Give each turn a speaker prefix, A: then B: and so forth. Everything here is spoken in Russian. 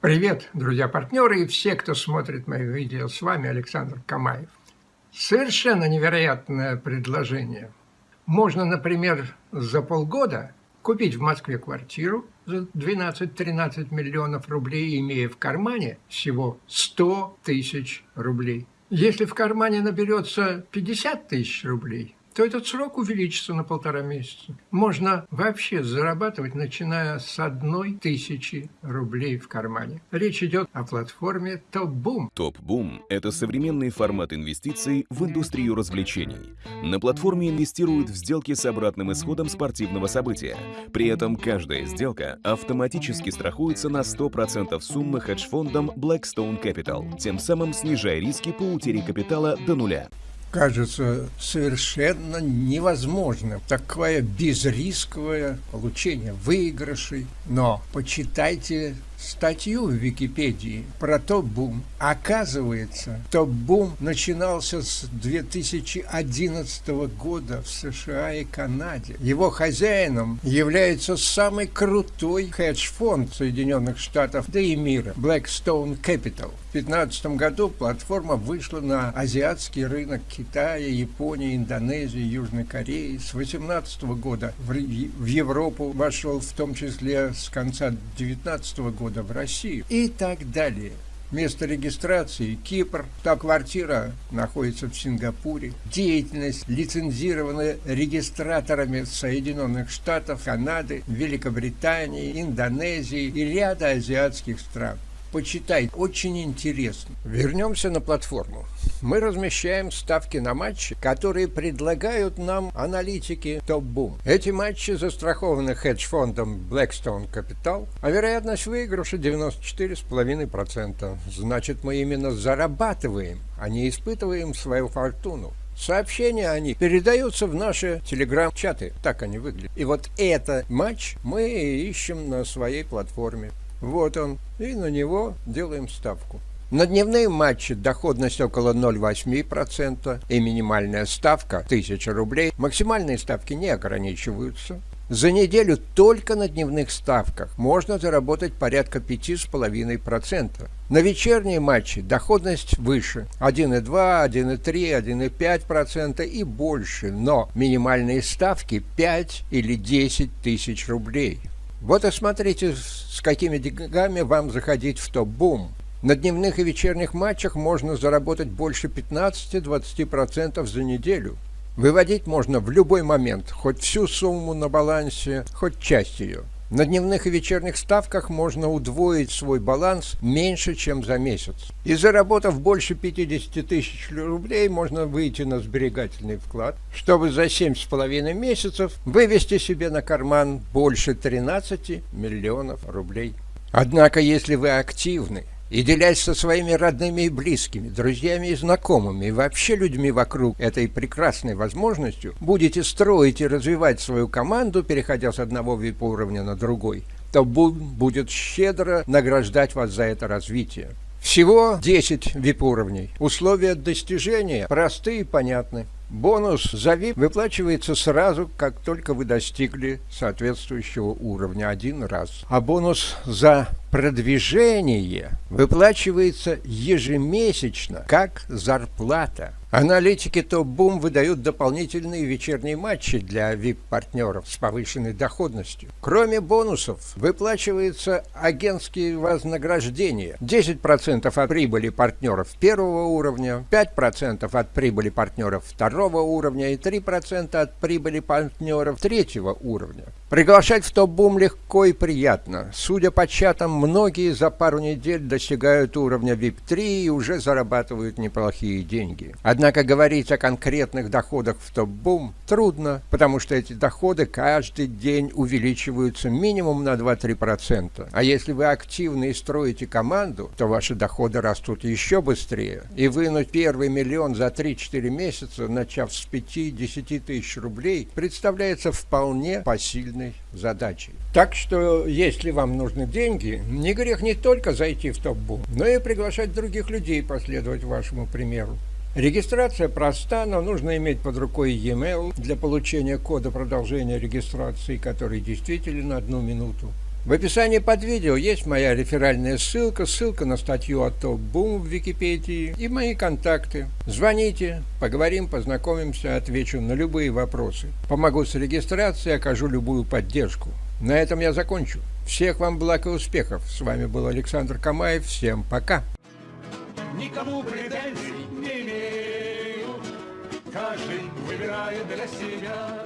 A: Привет, друзья-партнеры и все, кто смотрит мои видео. С вами Александр Камаев. Совершенно невероятное предложение. Можно, например, за полгода купить в Москве квартиру за 12-13 миллионов рублей, имея в кармане всего 100 тысяч рублей. Если в кармане наберется 50 тысяч рублей, то этот срок увеличится на полтора месяца. Можно вообще зарабатывать, начиная с одной тысячи рублей в кармане. Речь идет о платформе TopBoom.
B: TopBoom – это современный формат инвестиций в индустрию развлечений. На платформе инвестируют в сделки с обратным исходом спортивного события. При этом каждая сделка автоматически страхуется на 100% суммы хедж-фондом Blackstone Capital, тем самым снижая риски по утере капитала до нуля
A: кажется совершенно невозможным. Такое безрисковое получение выигрышей. Но почитайте статью в Википедии про топ-бум. Оказывается, топ-бум начинался с 2011 года в США и Канаде. Его хозяином является самый крутой хедж-фонд Соединенных Штатов, да и мира, Blackstone Capital. В 2015 году платформа вышла на азиатский рынок Китая, Японии, Индонезии, Южной Кореи. С 2018 года в Европу вошел в том числе с конца 2019 года года в Россию и так далее. Место регистрации – Кипр, та квартира находится в Сингапуре. Деятельность лицензирована регистраторами Соединенных Штатов, Канады, Великобритании, Индонезии и ряда азиатских стран почитай, очень интересно. Вернемся на платформу. Мы размещаем ставки на матчи, которые предлагают нам аналитики топ-бум. Эти матчи застрахованы хедж-фондом Blackstone Capital, а вероятность выигрыша 94,5%. Значит, мы именно зарабатываем, а не испытываем свою фортуну. Сообщения они передаются в наши телеграм-чаты. Так они выглядят. И вот этот матч мы ищем на своей платформе. Вот он. И на него делаем ставку. На дневные матчи доходность около 0,8% и минимальная ставка 1000 рублей. Максимальные ставки не ограничиваются. За неделю только на дневных ставках можно заработать порядка 5,5%. На вечерние матчи доходность выше 1,2, 1,3, 1,5% и больше, но минимальные ставки 5 или 10 тысяч рублей. Вот и смотрите, с какими деньгами вам заходить в топ-бум. На дневных и вечерних матчах можно заработать больше 15-20% за неделю. Выводить можно в любой момент, хоть всю сумму на балансе, хоть часть ее. На дневных и вечерних ставках можно удвоить свой баланс меньше, чем за месяц. И заработав больше 50 тысяч рублей, можно выйти на сберегательный вклад, чтобы за 7,5 месяцев вывести себе на карман больше 13 миллионов рублей. Однако, если вы активны, и делясь со своими родными и близкими, друзьями и знакомыми, и вообще людьми вокруг этой прекрасной возможностью, будете строить и развивать свою команду, переходя с одного VIP-уровня на другой, то будет щедро награждать вас за это развитие. Всего 10 VIP-уровней. Условия достижения просты и понятны. Бонус за VIP выплачивается сразу, как только вы достигли соответствующего уровня один раз. А бонус за продвижение выплачивается ежемесячно, как зарплата. Аналитики топ-бум выдают дополнительные вечерние матчи для VIP-партнеров с повышенной доходностью. Кроме бонусов, выплачиваются агентские вознаграждения. 10% от прибыли партнеров первого уровня, 5% от прибыли партнеров второго уровня и 3% от прибыли партнеров третьего уровня. Приглашать в топ-бум легко и приятно. Судя по чатам, многие за пару недель достигают уровня VIP-3 и уже зарабатывают неплохие деньги. Однако говорить о конкретных доходах в топ-бум трудно, потому что эти доходы каждый день увеличиваются минимум на 2-3%. А если вы активны и строите команду, то ваши доходы растут еще быстрее. И вынуть первый миллион за 3-4 месяца, начав с 5-10 тысяч рублей, представляется вполне посильным трудной задачей. Так что, если вам нужны деньги, не грех не только зайти в топ-бум, но и приглашать других людей последовать вашему примеру. Регистрация проста, но нужно иметь под рукой e-mail для получения кода продолжения регистрации, который действителен одну минуту. В описании под видео есть моя реферальная ссылка, ссылка на статью от Топ Бум в Википедии и мои контакты. Звоните, поговорим, познакомимся, отвечу на любые вопросы. Помогу с регистрацией, окажу любую поддержку. На этом я закончу. Всех вам благ и успехов. С вами был Александр Камаев. Всем пока. Никому претензий не имею. Каждый выбирает для себя